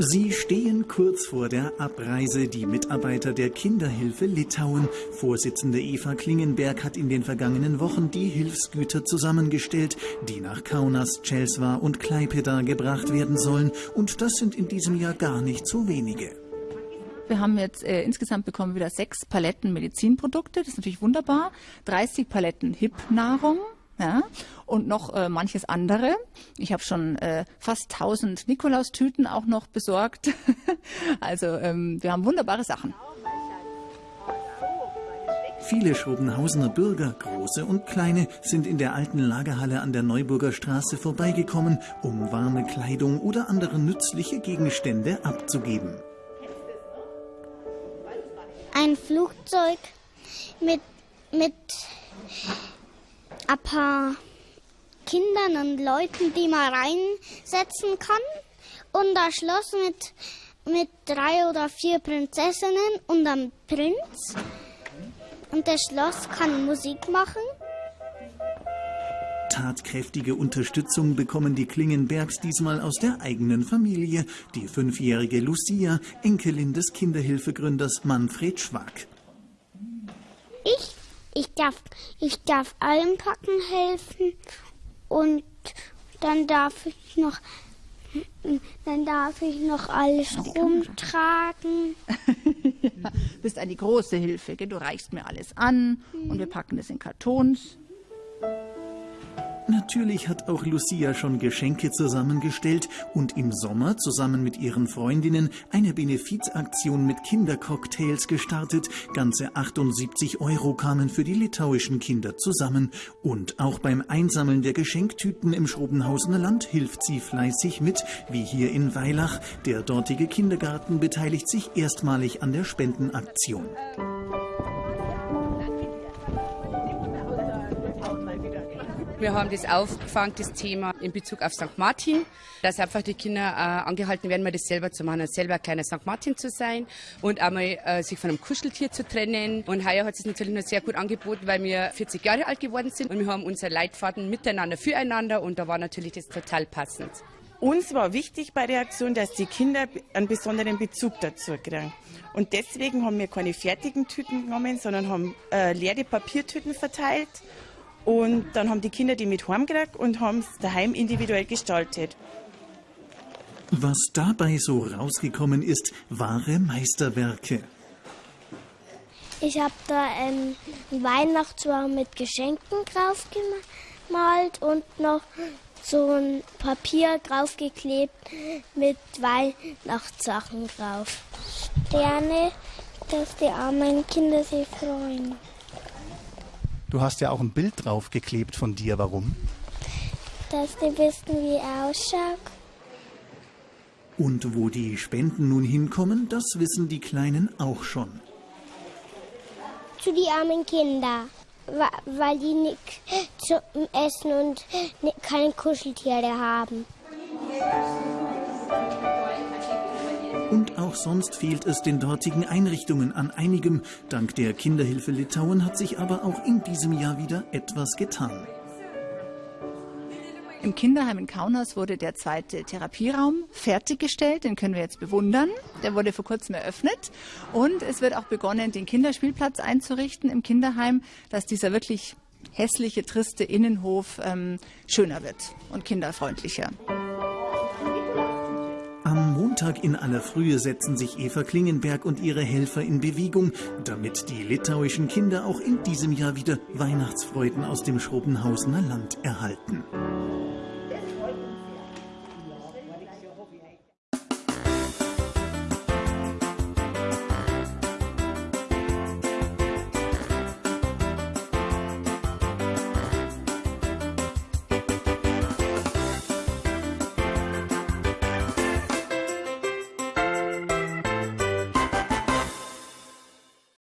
Sie stehen kurz vor der Abreise. Die Mitarbeiter der Kinderhilfe Litauen. Vorsitzende Eva Klingenberg hat in den vergangenen Wochen die Hilfsgüter zusammengestellt, die nach Kaunas, Celsva und Klaipeda gebracht werden sollen. Und das sind in diesem Jahr gar nicht so wenige. Wir haben jetzt äh, insgesamt bekommen wieder sechs Paletten Medizinprodukte. Das ist natürlich wunderbar. 30 Paletten HIP-Nahrung ja, und noch äh, manches andere. Ich habe schon äh, fast 1000 Nikolaustüten auch noch besorgt. also ähm, wir haben wunderbare Sachen. Viele Schrobenhausener Bürger, große und kleine, sind in der alten Lagerhalle an der Neuburger Straße vorbeigekommen, um warme Kleidung oder andere nützliche Gegenstände abzugeben. Ein Flugzeug mit, mit ein paar Kindern und Leuten, die man reinsetzen kann. Und ein Schloss mit, mit drei oder vier Prinzessinnen und einem Prinz. Und das Schloss kann Musik machen. Tatkräftige Unterstützung bekommen die Klingenbergs diesmal aus der eigenen Familie, die fünfjährige Lucia, Enkelin des Kinderhilfegründers Manfred Schwag. Ich ich darf, ich darf allem packen helfen und dann darf ich noch, dann darf ich noch alles rumtragen. ja, bist eine große Hilfe, gell? du reichst mir alles an mhm. und wir packen es in Kartons. Natürlich hat auch Lucia schon Geschenke zusammengestellt und im Sommer zusammen mit ihren Freundinnen eine Benefizaktion mit Kindercocktails gestartet. Ganze 78 Euro kamen für die litauischen Kinder zusammen. Und auch beim Einsammeln der Geschenktüten im Schrobenhausener Land hilft sie fleißig mit, wie hier in Weilach. Der dortige Kindergarten beteiligt sich erstmalig an der Spendenaktion. Wir haben das aufgefangen, das Thema in Bezug auf St. Martin, dass einfach die Kinder äh, angehalten werden, mal das selber zu machen, selber ein kleiner St. Martin zu sein und einmal äh, sich von einem Kuscheltier zu trennen. Und heuer hat es natürlich noch sehr gut angeboten, weil wir 40 Jahre alt geworden sind und wir haben unsere Leitfaden miteinander, füreinander und da war natürlich das total passend. Uns war wichtig bei der Aktion, dass die Kinder einen besonderen Bezug dazu kriegen. Und deswegen haben wir keine fertigen Tüten genommen, sondern haben äh, leere Papiertüten verteilt und dann haben die Kinder die mit heimgekriegt und haben es daheim individuell gestaltet. Was dabei so rausgekommen ist, wahre Meisterwerke. Ich habe da einen Weihnachtsbaum mit Geschenken drauf gemalt und noch so ein Papier draufgeklebt mit Weihnachtssachen drauf. Sterne, dass die armen Kinder sich freuen. Du hast ja auch ein Bild draufgeklebt von dir. Warum? Dass die wissen, wie er ausschaut. Und wo die Spenden nun hinkommen, das wissen die Kleinen auch schon. Zu die armen Kinder, weil die nichts zum Essen und keine Kuscheltiere haben. Und auch sonst fehlt es den dortigen Einrichtungen an einigem. Dank der Kinderhilfe Litauen hat sich aber auch in diesem Jahr wieder etwas getan. Im Kinderheim in Kaunas wurde der zweite Therapieraum fertiggestellt. Den können wir jetzt bewundern. Der wurde vor kurzem eröffnet. Und es wird auch begonnen, den Kinderspielplatz einzurichten im Kinderheim, dass dieser wirklich hässliche, triste Innenhof ähm, schöner wird und kinderfreundlicher. Montag in aller Frühe setzen sich Eva Klingenberg und ihre Helfer in Bewegung, damit die litauischen Kinder auch in diesem Jahr wieder Weihnachtsfreuden aus dem Schrobenhausener Land erhalten.